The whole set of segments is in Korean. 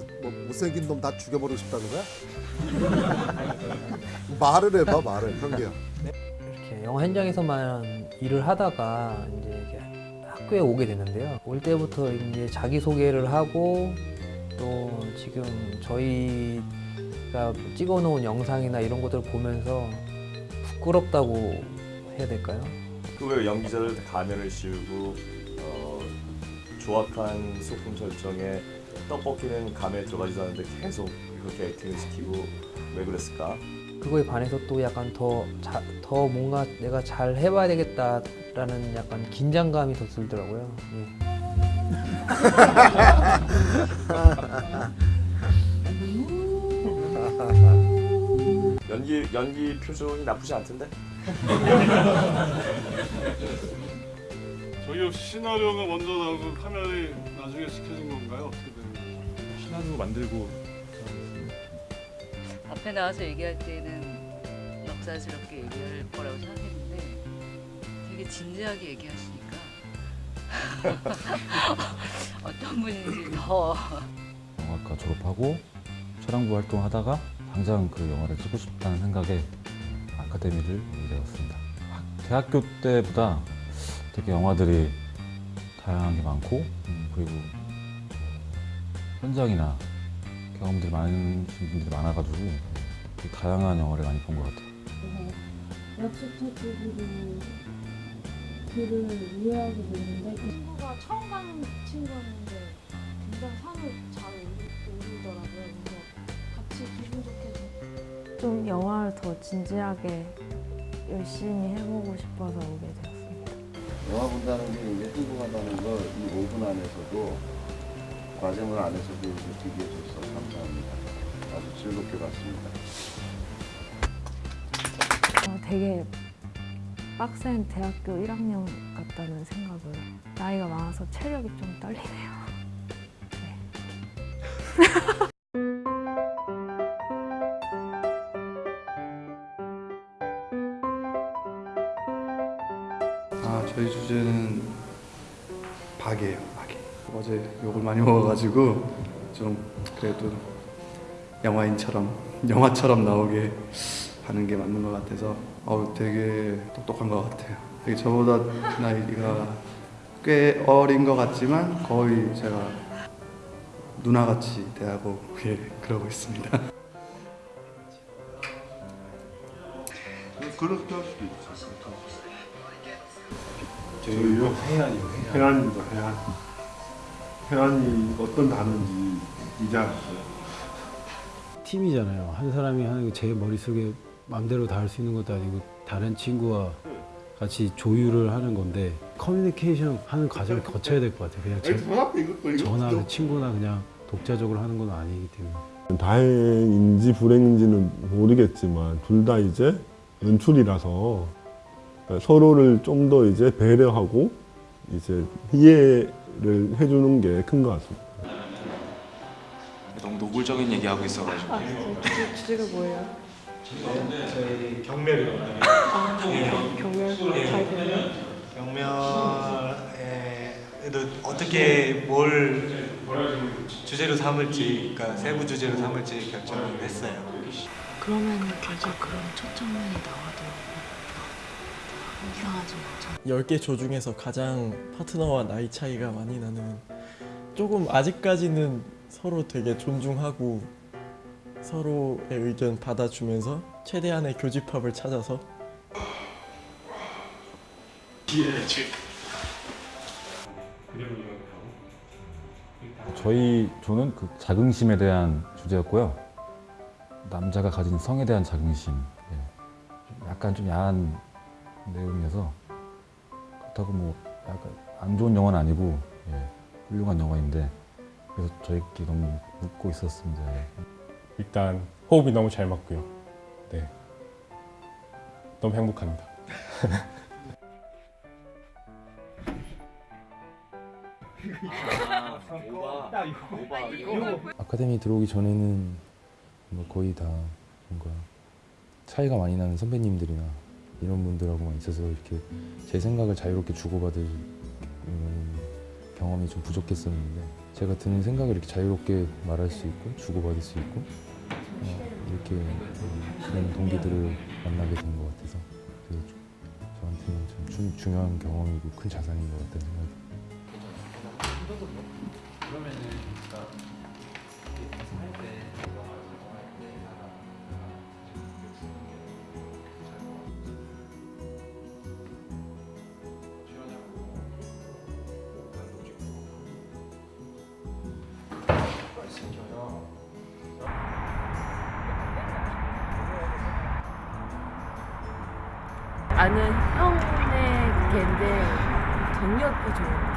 그 뭐 못생긴 놈 다 죽여버리고 싶다는 거야? 말을 해봐 말을 현기야. 이렇게 영화 현장에서만 일을 하다가 이제 이렇게 학교에 오게 됐는데요. 올 때부터 이제 자기 소개를 하고 또 지금 저희가 찍어놓은 영상이나 이런 것들을 보면서 부끄럽다고 해야 될까요? 그왜 연기자들 가면을 씌우고 어, 조악한 소품 설정에 떡볶이는 감에 들어가지도 않는데 계속 그렇게 액팅을 시키고 왜 그랬을까? 그거에 반해서 또 약간 더, 자, 더 뭔가 내가 잘 해봐야 되겠다라는 약간 긴장감이 더 들더라고요. 예. 연기 연기 표정이 나쁘지 않던데? 혹시 시나리오가 먼저 나오고 카메라에 나중에 시켜진 건가요? 어떻게? 시나리오 만들고 앞에 나와서 얘기할 때는 넉살스럽게 얘기할 거라고 생각했는데 되게 진지하게 얘기하시니까 어떤 분인지 더 영화과 졸업하고 촬영부 활동하다가 당장 그 영화를 찍고 싶다는 생각에 아카데미를. 학- 대학교 때보다 되게 영화들이 다양한 게 많고 음, 그리고 현장이나 경험들이 많은 분들이 많아가지고 되게 다양한 영화를 많이 본 것 같아요. 약수터 쪽으로 길을 이해하게 됐는데 친구가 처음 가는 친구였는데 굉장히 산을 잘 오르- 오르더라고요. 그래서 같이 기분 좋게 좀- 좀 영화를 더 진지하게 열심히 해보고 싶어서 오게 되었습니다. 영화 본다는 게 이제 행복하다는 걸 이 5분 안에서도 과정을 안에서도 느끼게 해줘서 감사합니다. 아주 즐겁게 봤습니다. 어, 되게 빡센 대학교 1학년 같다는 생각을 나이가 많아서 체력이 좀 떨리네요. 아 어제 욕을 많이 먹어가지고 좀 그래도 영화인처럼 영화처럼 나오게 하는 게 맞는 것 같아서 어 되게 똑똑한 것 같아요 되게 저보다 나이가 꽤 어린 것 같지만 거의 제가 누나같이 대하고 예 그러고 있습니다 그렇게 할 수도 있죠. 저희요? 해안이요. 해안입니다. 해안. 해안이 어떤 단어인지 이제 알았어요. 팀이잖아요. 한 사람이 하는 게 제 머릿속에 마음대로 다 할 수 있는 것도 아니고 다른 친구와 같이 조율을 하는 건데 커뮤니케이션 하는 과정을 거쳐야 될 것 같아요. 그냥 제, 그 친구나 그냥 독자적으로 하는 건 아니기 때문에. 다행인지 불행인지는 모르겠지만 둘 다 이제 연출이라서 서로를 좀 더 이제 배려하고 이제 이해 를 해주는 게 큰 것 같습니다. 너무 노골적인 얘기하고 있어가지고 아, 주제, 주제가 뭐예요? 저희 경매를 아, 경멸 잘 되나요? 경매에도 어떻게 뭘 주제로 삼을지 그러니까 세부 주제로 삼을지 결정을 했어요. 그러면 계속 그런 첫 장면이 나와도 이상하지 않죠? 10개 조 중에서 가장 파트너와 나이 차이가 많이 나는 조금 아직까지는 서로 되게 존중하고 서로의 의견 받아주면서 최대한의 교집합을 찾아서 저희 조는 그 자긍심에 대한 주제였고요. 남자가 가진 성에 대한 자긍심. 예. 약간 좀 야한 내용이어서 그렇다고 뭐 약간 안 좋은 영화는 아니고 예. 훌륭한 영화인데 그래서 저희끼리 너무 웃고 있었습니다. 예. 일단 호흡이 너무 잘 맞고요. 네. 너무 행복합니다. 아카데미 들어오기 전에는 뭐 거의 다 뭔가 차이가 많이 나는 선배님들이나 이런 분들하고만 있어서 이렇게 제 생각을 자유롭게 주고받을 음, 경험이 좀 부족했었는데 제가 드는 생각을 이렇게 자유롭게 말할 수 있고 주고받을 수 있고 어, 이렇게 음, 그런 동기들을 만나게 된 것 같아서 저한테는 참 중, 중요한 경험이고 큰 자산인 것 같다는 생각이 듭니다. 아는 형의 걔인데 경력이 좋은 개.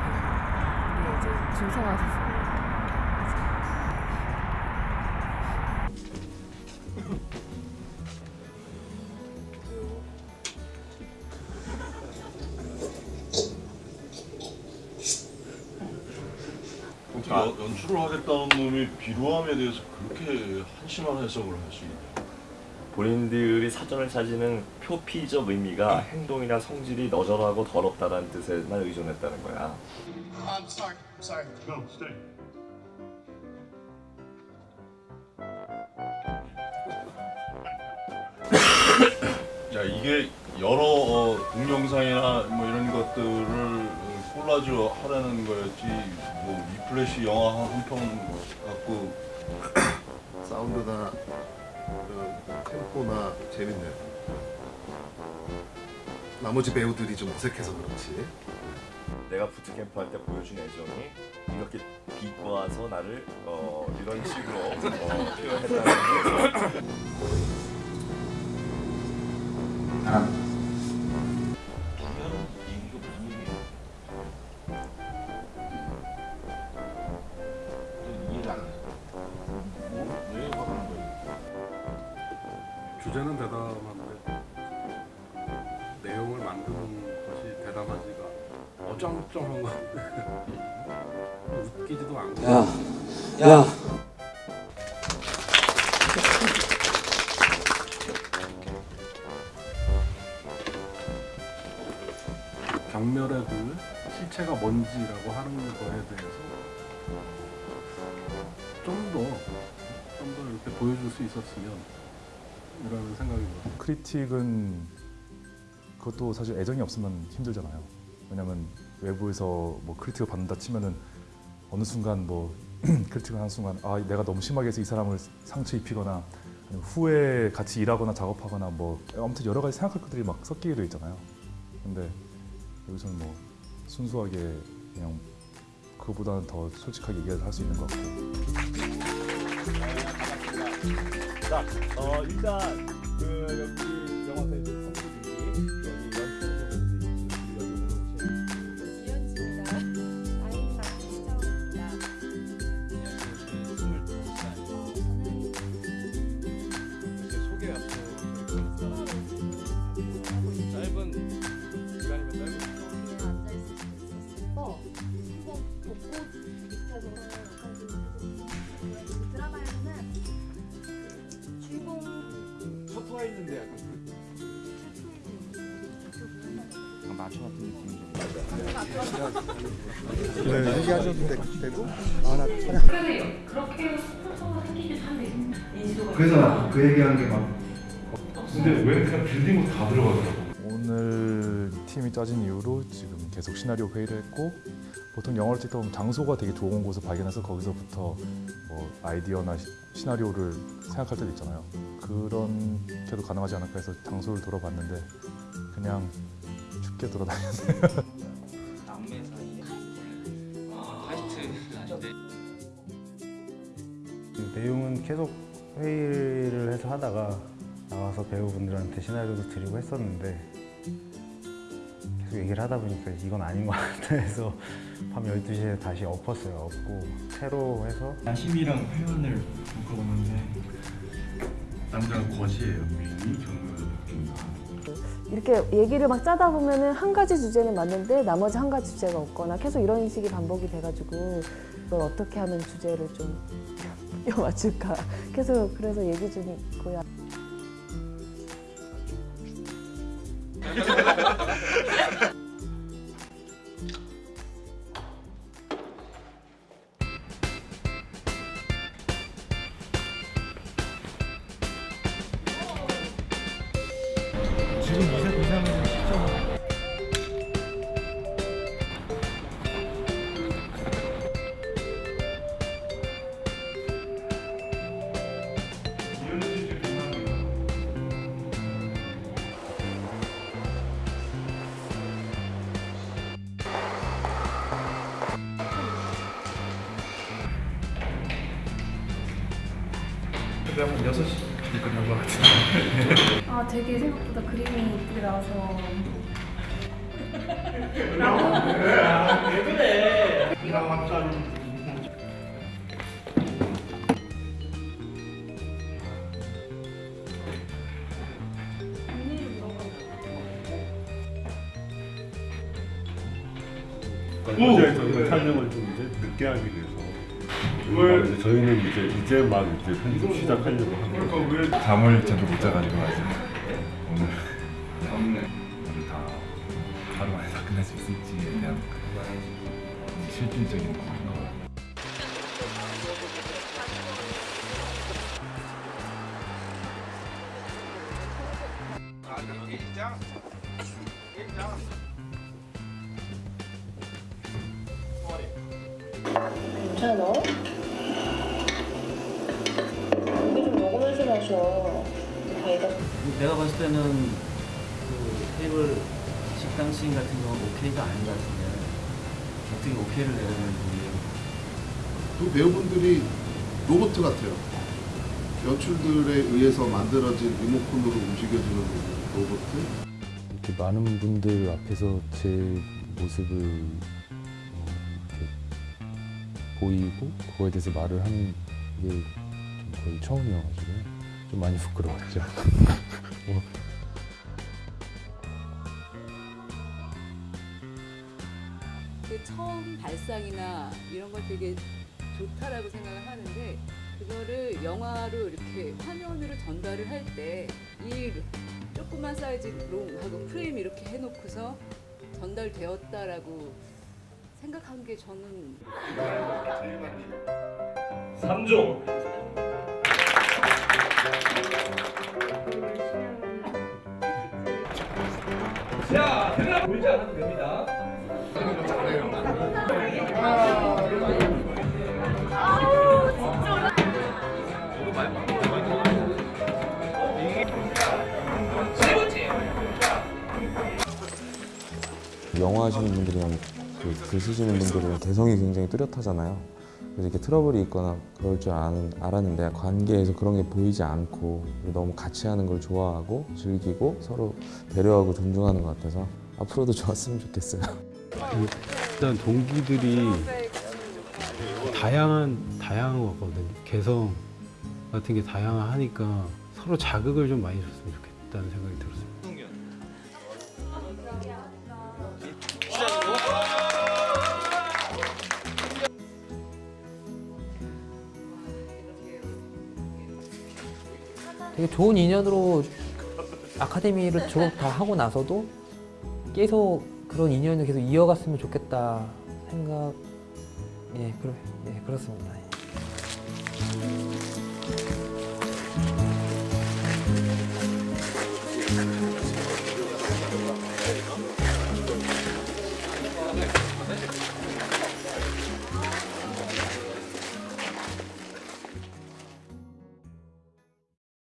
이게 이제 중성화. 어떻게 연- 연출을 하겠다는 놈이 비루함에 대해서 그렇게 한심한 해석을 할 수 있냐? 본인들이 사전을 찾는 표피적 의미가 행동이나 성질이 너절하고 더럽다는 뜻에만 의존했다는 거야. I'm sorry. Sorry. No, stay. 자 이게 여러 어, 동영상이나 뭐 이런 것들을 어, 콜라주 하라는 거였지 뭐 위플래시 영화 한 편 갖고 사운드나 그 템포나 재밌네요. 나머지 배우들이 좀 어색해서 그렇지. 내가 부트캠프 할 때 보여준 애정이 이렇게 비꼬아서 나를 어, 이런 식으로 어, 표현했다는 게주 웃기지도 않고 야, 야. 경멸의 그 실체가 뭔지라고 하는 거에 대해서 좀 더 좀 더 이렇게 보여줄 수 있었으면 이라는 생각이 들어요. 크리틱은 그것도 사실 애정이 없으면 힘들잖아요. 왜냐면 외부에서 뭐 크리틱을 받는다 치면은 어느 순간 뭐 크리틱을 하는 순간 아 내가 너무 심하게 해서 이 사람을 상처 입히거나 후에 같이 일하거나 작업하거나 뭐 아무튼 여러 가지 생각할 것들이 막 섞이게 돼 있잖아요. 근데 여기서는 뭐 순수하게 그냥 그보다는 더 솔직하게 얘기를 할 수 있는 것 같고 자, 어, 일단 그 여기 있는데 약간. 그 마초 같은 느낌이 네, 아나 그렇게 생기긴 한데 그래서 그 얘기한 게막 근데 왜 그냥 빌딩으로 다 들어가더라고? 오늘 팀이 짜진 이후로 지금 계속 시나리오 회의를 했고 보통 영화를 찍다 보면 장소가 되게 좋은 곳을 발견해서 거기서부터 뭐 아이디어나 시, 시나리오를 생각할 때도 있잖아요. 그런 게도 가능하지 않을까 해서 장소를 돌아봤는데 그냥 춥게 돌아다녔네요. 남매 사이에 카이스트 아닌데 그 내용은 계속 회의를 해서 하다가 나와서 배우분들한테 시나리오도 드리고 했었는데 얘기를 하다 보니까 이건 아닌 것 같아. 해서 밤 12시에 다시 엎었어요. 엎고 새로 해서 야심이랑 표현을 묶어보는데 남자가 거지예요 미인이? 경멸을 이렇게 얘기를 막 짜다 보면은 한 가지 주제는 맞는데 나머지 한 가지 주제가 없거나 계속 이런 식이 반복이 돼가지고 이걸 어떻게 하면 주제를 좀 맞출까? 계속 그래서 얘기 중이고요. 집에 한 6시 끝난 것 같은데 아 되게 생각보다 그림이 이쁘게 나와서. 어제 저희가 촬영을 좀 이제 늦게 하게 돼서 왜? 이제 저희는 이제 이제 막 이제 편집 시작하려고 그러니까 하고 왜 잠을 제대로 못 자가지고 아직. 오늘 오늘 다 하루 만에 다 끝낼 수 있을지에 대한 그 실질적인 거 괜찮아? 이게 좀 마셔. 다이가 내가 봤을 때는 그 테이블 식당 씬 같은 경우는 오케이가 아닌 것 같은데 어떻게 오케이를 내려는지 그 배우분들이 로봇 같아요. 연출들에 의해서 만들어진 리모컨으로 움직여지는 로봇. 이렇게 많은 분들 앞에서 제 모습을 어, 이렇게 보이고 그거에 대해서 말을 하는 게좀 거의 처음이어가지고 좀 많이 부끄러웠죠. 뭐, 그 처음 발상이나 이런 걸 되게 좋다라고 생각을 하는데 그거를 영화로 이렇게 화면으로 전달을 할 때 이 조그만 사이즈 롱하고 프레임 이렇게 해놓고서 전달되었다라고 생각한 게 저는 3종 자, 대답 보이지 않아도 됩니다. 영화 하시는 분들이랑 그, 글 쓰시는 분들은 개성이 굉장히 뚜렷하잖아요. 이렇게 트러블이 있거나 그럴 줄 아는, 알았는데 관계에서 그런 게 보이지 않고 너무 같이 하는 걸 좋아하고 즐기고 서로 배려하고 존중하는 것 같아서 앞으로도 좋았으면 좋겠어요. 일단 동기들이 다양한 다양한 것 같거든요. 개성 같은 게 다양하니까 서로 자극을 좀 많이 줬으면 좋겠다는 생각이 들었어요. 되게 좋은 인연으로 아카데미를 졸업 다 하고 나서도 계속 그런 인연을 계속 이어갔으면 좋겠다 생각 예, 그러, 예 그렇습니다.